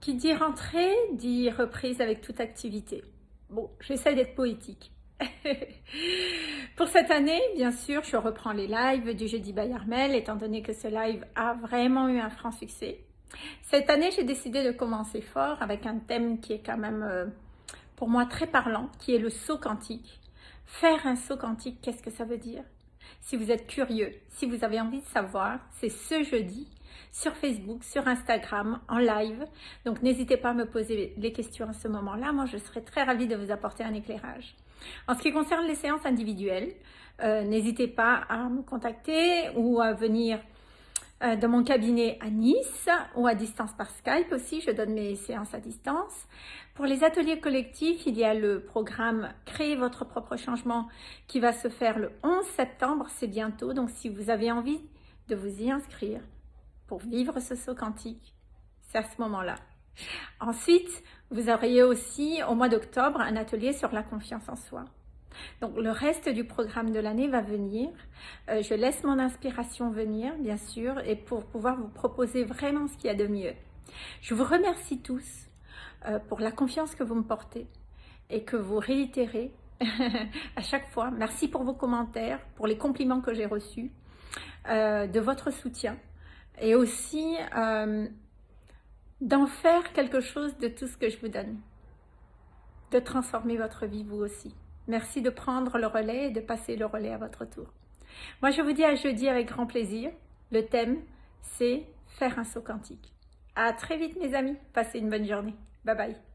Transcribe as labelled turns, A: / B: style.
A: Qui dit rentrée, dit reprise avec toute activité. Bon, j'essaie d'être poétique. Pour cette année, bien sûr, je reprends les lives du jeudi Bayarmel, étant donné que ce live a vraiment eu un franc succès. Cette année, j'ai décidé de commencer fort avec un thème qui est quand même, euh, pour moi, très parlant, qui est le saut quantique. Faire un saut quantique, qu'est-ce que ça veut dire? Si vous êtes curieux, si vous avez envie de savoir, c'est ce jeudi sur Facebook, sur Instagram, en live. Donc, n'hésitez pas à me poser les questions à ce moment-là. Moi, je serai très ravie de vous apporter un éclairage. En ce qui concerne les séances individuelles, euh, n'hésitez pas à me contacter ou à venir euh, dans mon cabinet à Nice ou à distance par Skype aussi, je donne mes séances à distance. Pour les ateliers collectifs, il y a le programme Créer votre propre changement qui va se faire le 11 septembre, c'est bientôt. Donc si vous avez envie de vous y inscrire pour vivre ce saut quantique, c'est à ce moment-là. Ensuite, vous auriez aussi au mois d'octobre un atelier sur la confiance en soi. Donc le reste du programme de l'année va venir. Euh, je laisse mon inspiration venir, bien sûr, et pour pouvoir vous proposer vraiment ce qu'il y a de mieux. Je vous remercie tous euh, pour la confiance que vous me portez et que vous réitérez à chaque fois. Merci pour vos commentaires, pour les compliments que j'ai reçus, euh, de votre soutien et aussi d'en faire quelque chose de tout ce que je vous donne, de transformer votre vie vous aussi. Merci de prendre le relais et de passer le relais à votre tour. Moi, je vous dis à jeudi avec grand plaisir. Le thème, c'est faire un saut quantique. À très vite, mes amis. Passez une bonne journée. Bye bye.